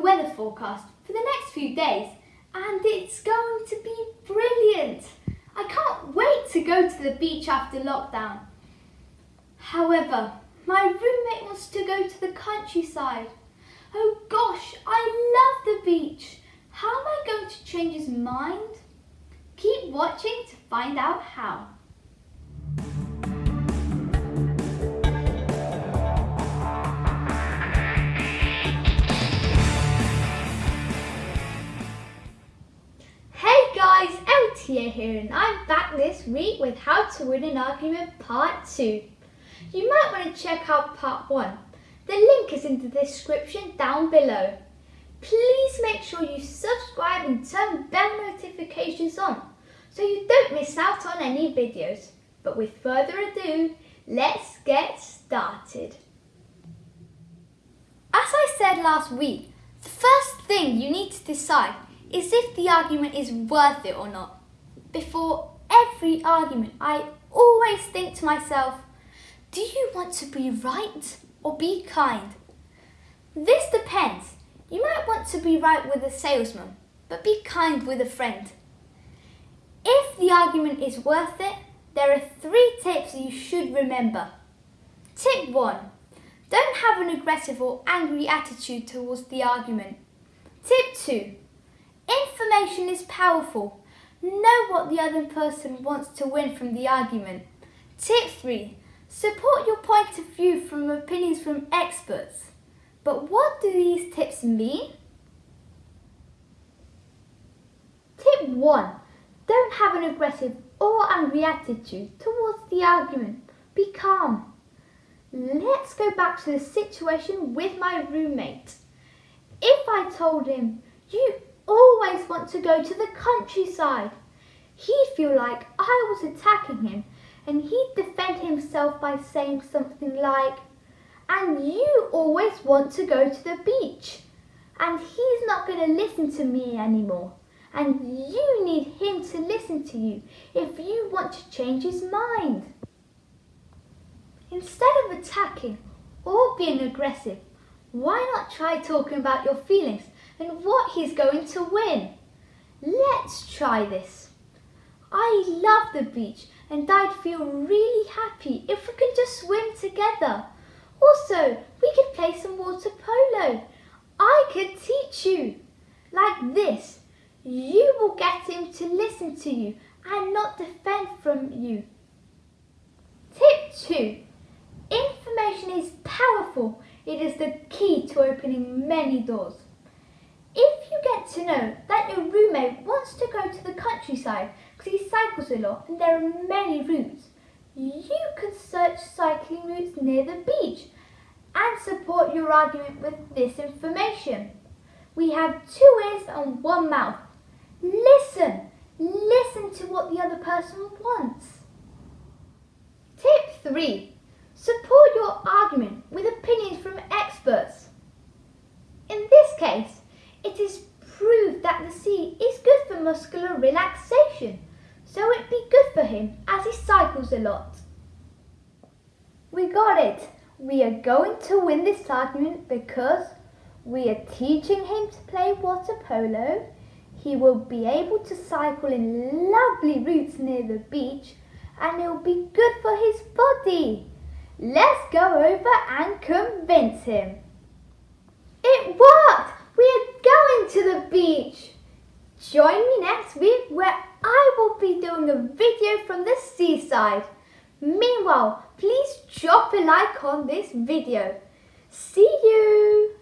weather forecast for the next few days and it's going to be brilliant. I can't wait to go to the beach after lockdown. However, my roommate wants to go to the countryside. Oh gosh, I love the beach. How am I going to change his mind? Keep watching to find out how. LTA here and I'm back this week with How to Win an Argument Part 2. You might want to check out Part 1. The link is in the description down below. Please make sure you subscribe and turn bell notifications on so you don't miss out on any videos. But with further ado, let's get started. As I said last week, the first thing you need to decide is if the argument is worth it or not. Before every argument, I always think to myself, do you want to be right or be kind? This depends. You might want to be right with a salesman, but be kind with a friend. If the argument is worth it, there are three tips you should remember. Tip 1. Don't have an aggressive or angry attitude towards the argument. Tip 2. Information is powerful. Know what the other person wants to win from the argument. Tip 3. Support your point of view from opinions from experts. But what do these tips mean? Tip 1. Don't have an aggressive or angry attitude towards the argument. Be calm. Let's go back to the situation with my roommate. If I told him, you always to go to the countryside, he'd feel like I was attacking him and he'd defend himself by saying something like, and you always want to go to the beach. And he's not going to listen to me anymore. And you need him to listen to you if you want to change his mind. Instead of attacking or being aggressive, why not try talking about your feelings and what he's going to win? Let's try this. I love the beach and I'd feel really happy if we could just swim together. Also, we could play some water polo. I could teach you. Like this, you will get him to listen to you and not defend from you. Tip 2. Information is powerful. It is the key to opening many doors. Get to know that your roommate wants to go to the countryside because he cycles a lot and there are many routes, you can search cycling routes near the beach and support your argument with this information. We have two ears and one mouth. Listen, listen to what the other person wants. Tip 3. Support your argument with opinions from experts. In this case, it is proved that the sea is good for muscular relaxation, so it'd be good for him as he cycles a lot. We got it. We are going to win this argument because we are teaching him to play water polo. He will be able to cycle in lovely routes near the beach and it will be good for his body. Let's go over and convince him. It worked! We are going to the beach. Join me next week where I will be doing a video from the seaside. Meanwhile, please drop a like on this video. See you!